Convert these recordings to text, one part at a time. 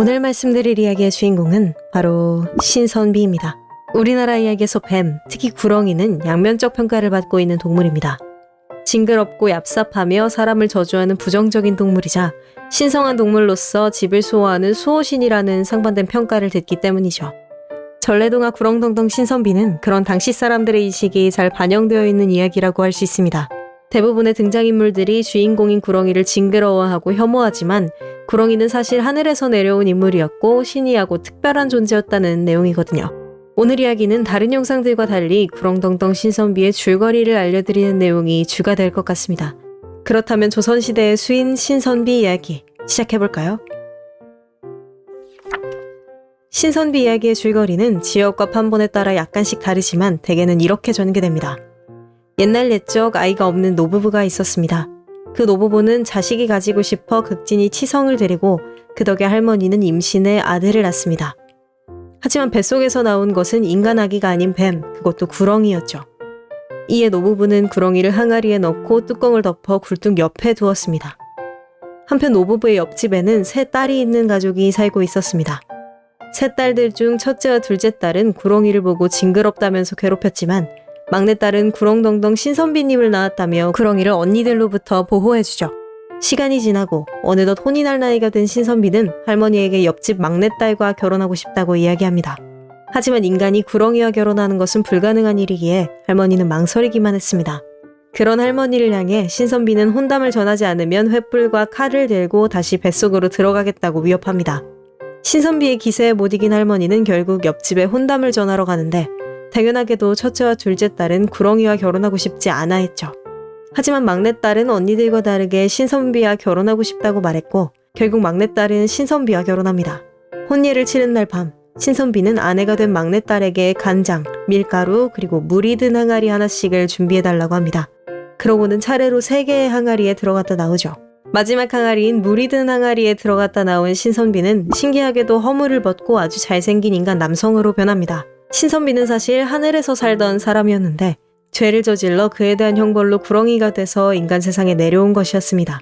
오늘 말씀드릴 이야기의 주인공은 바로 신선비입니다. 우리나라 이야기에서 뱀, 특히 구렁이는 양면적 평가를 받고 있는 동물입니다. 징그럽고 얍삽하며 사람을 저주하는 부정적인 동물이자 신성한 동물로서 집을 수호하는 수호신이라는 상반된 평가를 듣기 때문이죠. 전래동화 구렁텅텅 신선비는 그런 당시 사람들의 인식이 잘 반영되어 있는 이야기라고 할 수 있습니다. 대부분의 등장인물들이 주인공인 구렁이를 징그러워하고 혐오하지만 구렁이는 사실 하늘에서 내려온 인물이었고 신이하고 특별한 존재였다는 내용이거든요. 오늘 이야기는 다른 영상들과 달리 구렁텅텅 신선비의 줄거리를 알려드리는 내용이 주가 될 것 같습니다. 그렇다면 조선시대의 수인 신선비 이야기 시작해볼까요? 신선비 이야기의 줄거리는 지역과 판본에 따라 약간씩 다르지만 대개는 이렇게 전개됩니다. 옛날 옛적 아이가 없는 노부부가 있었습니다. 그 노부부는 자식이 가지고 싶어 극진히 치성을 데리고 그 덕에 할머니는 임신해 아들을 낳습니다. 하지만 뱃속에서 나온 것은 인간 아기가 아닌 뱀, 그것도 구렁이였죠. 이에 노부부는 구렁이를 항아리에 넣고 뚜껑을 덮어 굴뚝 옆에 두었습니다. 한편 노부부의 옆집에는 세 딸이 있는 가족이 살고 있었습니다. 세 딸들 중 첫째와 둘째 딸은 구렁이를 보고 징그럽다면서 괴롭혔지만 막내딸은 구렁덩덩 신선비님을 낳았다며 구렁이를 언니들로부터 보호해주죠. 시간이 지나고 어느덧 혼이 날 나이가 된 신선비는 할머니에게 옆집 막내딸과 결혼하고 싶다고 이야기합니다. 하지만 인간이 구렁이와 결혼하는 것은 불가능한 일이기에 할머니는 망설이기만 했습니다. 그런 할머니를 향해 신선비는 혼담을 전하지 않으면 횃불과 칼을 들고 다시 뱃속으로 들어가겠다고 위협합니다. 신선비의 기세에 못 이긴 할머니는 결국 옆집에 혼담을 전하러 가는데 당연하게도 첫째와 둘째 딸은 구렁이와 결혼하고 싶지 않아 했죠. 하지만 막내딸은 언니들과 다르게 신선비와 결혼하고 싶다고 말했고 결국 막내딸은 신선비와 결혼합니다. 혼례를 치른 날 밤 신선비는 아내가 된 막내딸에게 간장, 밀가루 그리고 물이 든 항아리 하나씩을 준비해달라고 합니다. 그러고는 차례로 세 개의 항아리에 들어갔다 나오죠. 마지막 항아리인 물이 든 항아리에 들어갔다 나온 신선비는 신기하게도 허물을 벗고 아주 잘생긴 인간 남성으로 변합니다. 신선비는 사실 하늘에서 살던 사람이었는데 죄를 저질러 그에 대한 형벌로 구렁이가 돼서 인간 세상에 내려온 것이었습니다.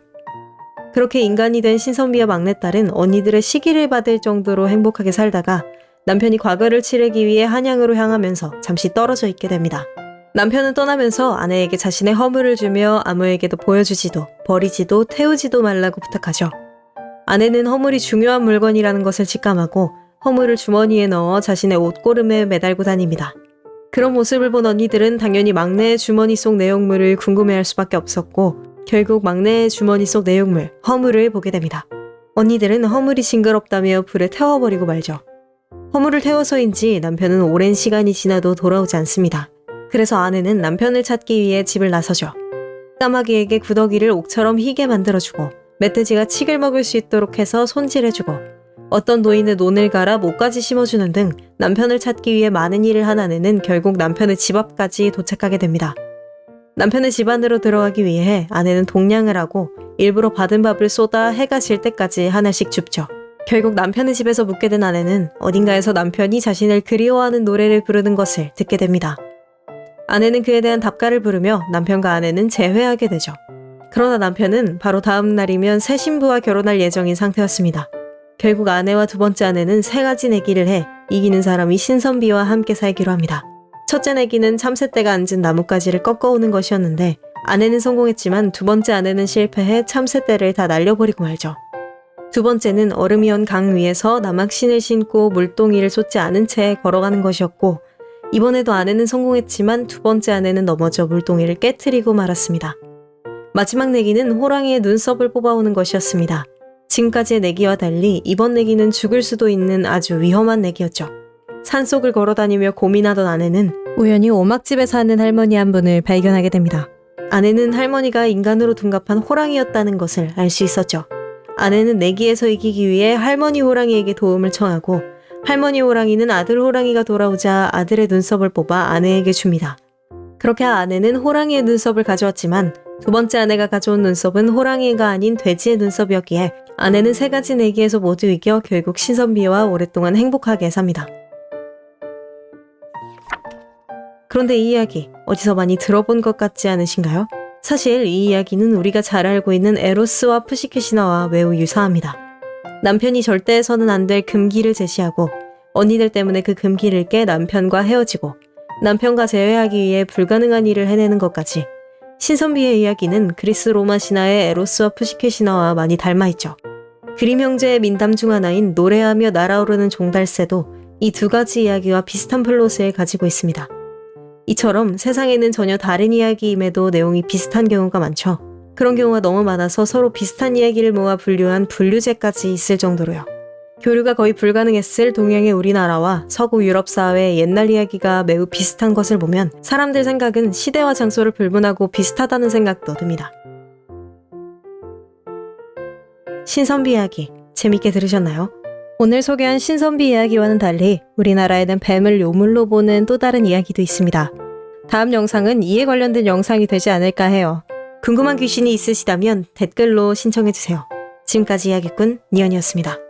그렇게 인간이 된 신선비와 막내딸은 언니들의 시기를 받을 정도로 행복하게 살다가 남편이 과거를 치르기 위해 한양으로 향하면서 잠시 떨어져 있게 됩니다. 남편은 떠나면서 아내에게 자신의 허물을 주며 아무에게도 보여주지도 버리지도 태우지도 말라고 부탁하죠. 아내는 허물이 중요한 물건이라는 것을 직감하고 허물을 주머니에 넣어 자신의 옷고름에 매달고 다닙니다. 그런 모습을 본 언니들은 당연히 막내의 주머니 속 내용물을 궁금해할 수밖에 없었고 결국 막내의 주머니 속 내용물, 허물을 보게 됩니다. 언니들은 허물이 징그럽다며 불에 태워버리고 말죠. 허물을 태워서인지 남편은 오랜 시간이 지나도 돌아오지 않습니다. 그래서 아내는 남편을 찾기 위해 집을 나서죠. 까마귀에게 구더기를 옥처럼 희게 만들어주고 멧돼지가 칡을 먹을 수 있도록 해서 손질해주고 어떤 노인의 논을 갈아 목까지 심어주는 등 남편을 찾기 위해 많은 일을 한 아내는 결국 남편의 집 앞까지 도착하게 됩니다. 남편의 집 안으로 들어가기 위해 아내는 동냥을 하고 일부러 받은 밥을 쏟아 해가 질 때까지 하나씩 줍죠. 결국 남편의 집에서 묵게 된 아내는 어딘가에서 남편이 자신을 그리워하는 노래를 부르는 것을 듣게 됩니다. 아내는 그에 대한 답가를 부르며 남편과 아내는 재회하게 되죠. 그러나 남편은 바로 다음 날이면 새 신부와 결혼할 예정인 상태였습니다. 결국 아내와 두 번째 아내는 세 가지 내기를 해 이기는 사람이 신선비와 함께 살기로 합니다. 첫째 내기는 참새떼가 앉은 나뭇가지를 꺾어오는 것이었는데 아내는 성공했지만 두 번째 아내는 실패해 참새떼를 다 날려버리고 말죠. 두 번째는 얼음이 온 강 위에서 나막신을 신고 물동이를 쏟지 않은 채 걸어가는 것이었고 이번에도 아내는 성공했지만 두 번째 아내는 넘어져 물동이를 깨뜨리고 말았습니다. 마지막 내기는 호랑이의 눈썹을 뽑아오는 것이었습니다. 지금까지의 내기와 달리 이번 내기는 죽을 수도 있는 아주 위험한 내기였죠. 산속을 걸어다니며 고민하던 아내는 우연히 오막집에 사는 할머니 한 분을 발견하게 됩니다. 아내는 할머니가 인간으로 둔갑한 호랑이였다는 것을 알 수 있었죠. 아내는 내기에서 이기기 위해 할머니 호랑이에게 도움을 청하고 할머니 호랑이는 아들 호랑이가 돌아오자 아들의 눈썹을 뽑아 아내에게 줍니다. 그렇게 아내는 호랑이의 눈썹을 가져왔지만 두 번째 아내가 가져온 눈썹은 호랑이가 아닌 돼지의 눈썹이었기에 아내는 세 가지 내기에서 모두 이겨 결국 신선비와 오랫동안 행복하게 삽니다. 그런데 이 이야기 어디서 많이 들어본 것 같지 않으신가요? 사실 이 이야기는 우리가 잘 알고 있는 에로스와 푸시케시나와 매우 유사합니다. 남편이 절대 해서는 안 될 금기를 제시하고 언니들 때문에 그 금기를 깨 남편과 헤어지고 남편과 재회하기 위해 불가능한 일을 해내는 것까지 신선비의 이야기는 그리스 로마 신화의 에로스와 프시케 신화와 많이 닮아있죠. 그림 형제의 민담 중 하나인 노래하며 날아오르는 종달새도 이 두 가지 이야기와 비슷한 플롯을 가지고 있습니다. 이처럼 세상에는 전혀 다른 이야기임에도 내용이 비슷한 경우가 많죠. 그런 경우가 너무 많아서 서로 비슷한 이야기를 모아 분류한 분류제까지 있을 정도로요. 교류가 거의 불가능했을 동양의 우리나라와 서구 유럽 사회의 옛날 이야기가 매우 비슷한 것을 보면 사람들 생각은 시대와 장소를 불문하고 비슷하다는 생각도 듭니다. 신선비 이야기 재밌게 들으셨나요? 오늘 소개한 신선비 이야기와는 달리 우리나라에는 뱀을 요물로 보는 또 다른 이야기도 있습니다. 다음 영상은 이에 관련된 영상이 되지 않을까 해요. 궁금한 귀신이 있으시다면 댓글로 신청해주세요. 지금까지 이야기꾼 니언이었습니다.